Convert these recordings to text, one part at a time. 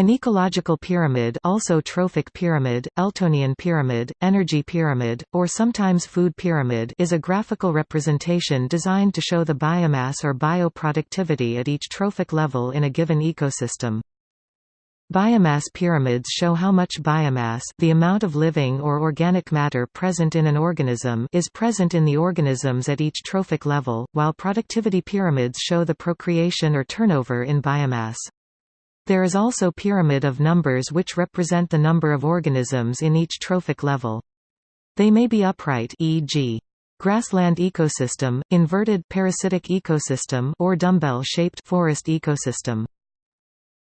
An ecological pyramid also trophic pyramid, Eltonian pyramid, energy pyramid, or sometimes food pyramid is a graphical representation designed to show the biomass or bioproductivity at each trophic level in a given ecosystem. Biomass pyramids show how much biomass the amount of living or organic matter present in an organism is present in the organisms at each trophic level, while productivity pyramids show the procreation or turnover in biomass. There is also pyramid of numbers which represent the number of organisms in each trophic level. They may be upright e.g. grassland ecosystem, inverted parasitic ecosystem or dumbbell-shaped forest ecosystem.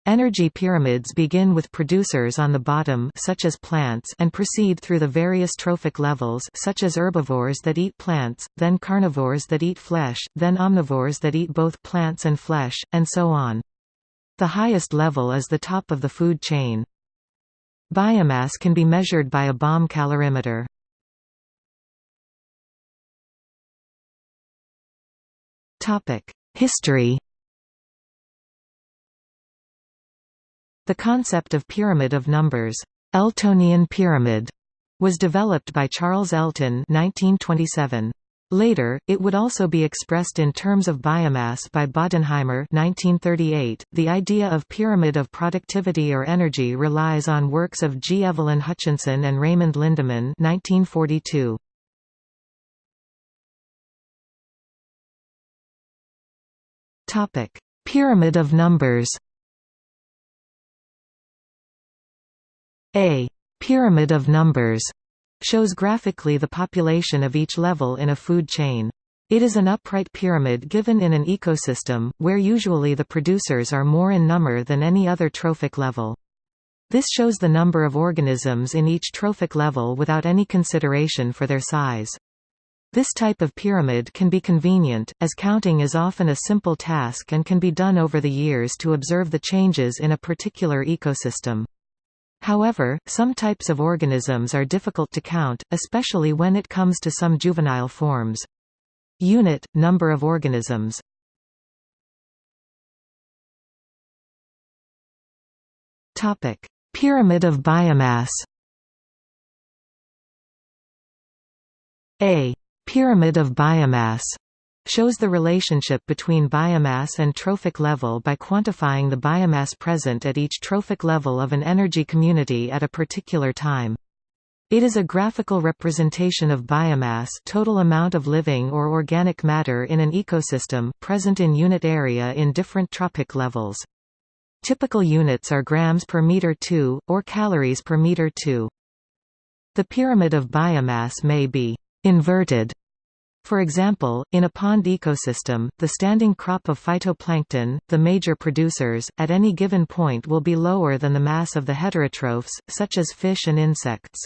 Energy pyramids begin with producers on the bottom such as plants and proceed through the various trophic levels such as herbivores that eat plants, then carnivores that eat flesh, then omnivores that eat both plants and flesh, and so on. The highest level is the top of the food chain. Biomass can be measured by a bomb calorimeter. History The concept of pyramid of numbers, Eltonian pyramid, was developed by Charles Elton 1927. Later, it would also be expressed in terms of biomass by Bodenheimer 1938. .The idea of pyramid of productivity or energy relies on works of G. Evelyn Hutchinson and Raymond Lindeman 1942. Pyramid of numbers A pyramid of numbers shows graphically the population of each level in a food chain. It is an upright pyramid given in an ecosystem, where usually the producers are more in number than any other trophic level. This shows the number of organisms in each trophic level without any consideration for their size. This type of pyramid can be convenient, as counting is often a simple task and can be done over the years to observe the changes in a particular ecosystem. However, some types of organisms are difficult to count, especially when it comes to some juvenile forms. Unit – number of organisms. Pyramid of biomass. A. Pyramid of biomass shows the relationship between biomass and trophic level by quantifying the biomass present at each trophic level of an energy community at a particular time. It is a graphical representation of biomass total amount of living or organic matter in an ecosystem, present in unit area in different trophic levels. Typical units are grams per meter 2, or calories per meter 2. The pyramid of biomass may be inverted for example, in a pond ecosystem, the standing crop of phytoplankton, the major producers, at any given point will be lower than the mass of the heterotrophs, such as fish and insects.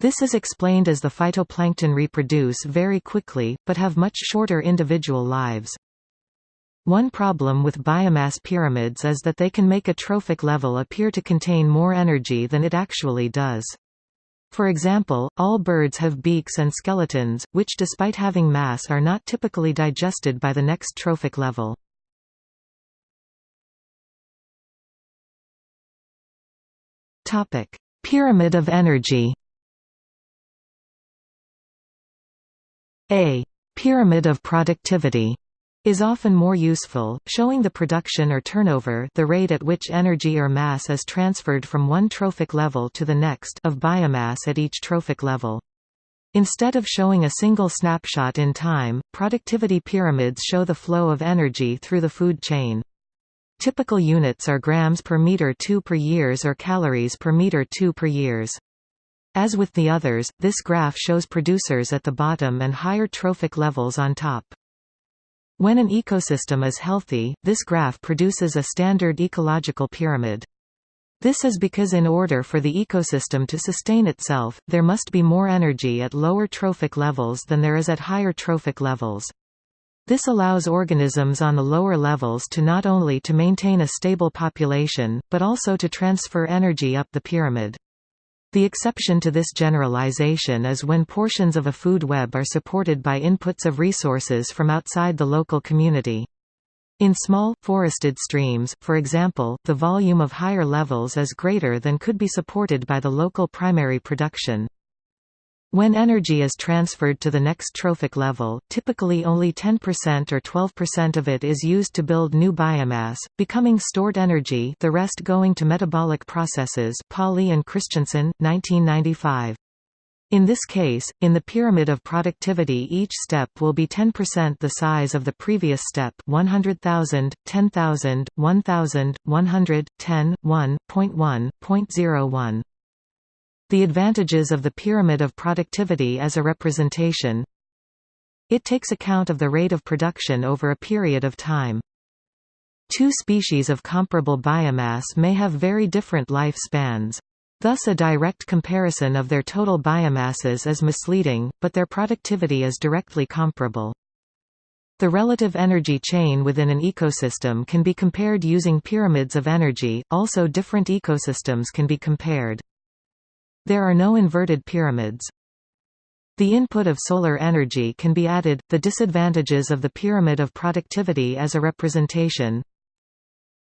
This is explained as the phytoplankton reproduce very quickly, but have much shorter individual lives. One problem with biomass pyramids is that they can make a trophic level appear to contain more energy than it actually does. For example, all birds have beaks and skeletons, which despite having mass are not typically digested by the next trophic level. Pyramid of energy A. Pyramid of productivity is often more useful, showing the production or turnover the rate at which energy or mass is transferred from one trophic level to the next of biomass at each trophic level. Instead of showing a single snapshot in time, productivity pyramids show the flow of energy through the food chain. Typical units are grams per meter 2 per years or calories per meter 2 per years. As with the others, this graph shows producers at the bottom and higher trophic levels on top. When an ecosystem is healthy, this graph produces a standard ecological pyramid. This is because in order for the ecosystem to sustain itself, there must be more energy at lower trophic levels than there is at higher trophic levels. This allows organisms on the lower levels to not only to maintain a stable population, but also to transfer energy up the pyramid. The exception to this generalization is when portions of a food web are supported by inputs of resources from outside the local community. In small, forested streams, for example, the volume of higher levels is greater than could be supported by the local primary production. When energy is transferred to the next trophic level, typically only 10% or 12% of it is used to build new biomass, becoming stored energy the rest going to metabolic processes Pauly and Christensen, 1995. In this case, in the pyramid of productivity each step will be 10% the size of the previous step 100,000, 10,000, 1,000, 100, 10, 1, 0.1, 0.01. The advantages of the pyramid of productivity as a representation It takes account of the rate of production over a period of time. Two species of comparable biomass may have very different life spans. Thus a direct comparison of their total biomasses is misleading, but their productivity is directly comparable. The relative energy chain within an ecosystem can be compared using pyramids of energy, also different ecosystems can be compared. There are no inverted pyramids. The input of solar energy can be added, the disadvantages of the pyramid of productivity as a representation,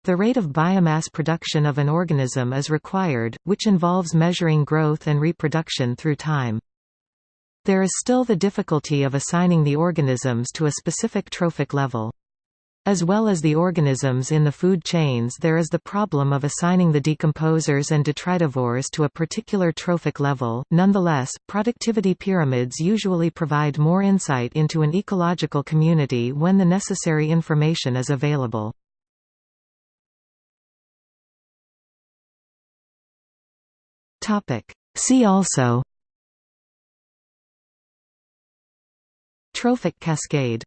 the rate of biomass production of an organism is required, which involves measuring growth and reproduction through time. There is still the difficulty of assigning the organisms to a specific trophic level. As well as the organisms in the food chains there is the problem of assigning the decomposers and detritivores to a particular trophic level. Nonetheless, productivity pyramids usually provide more insight into an ecological community when the necessary information is available. See also Trophic cascade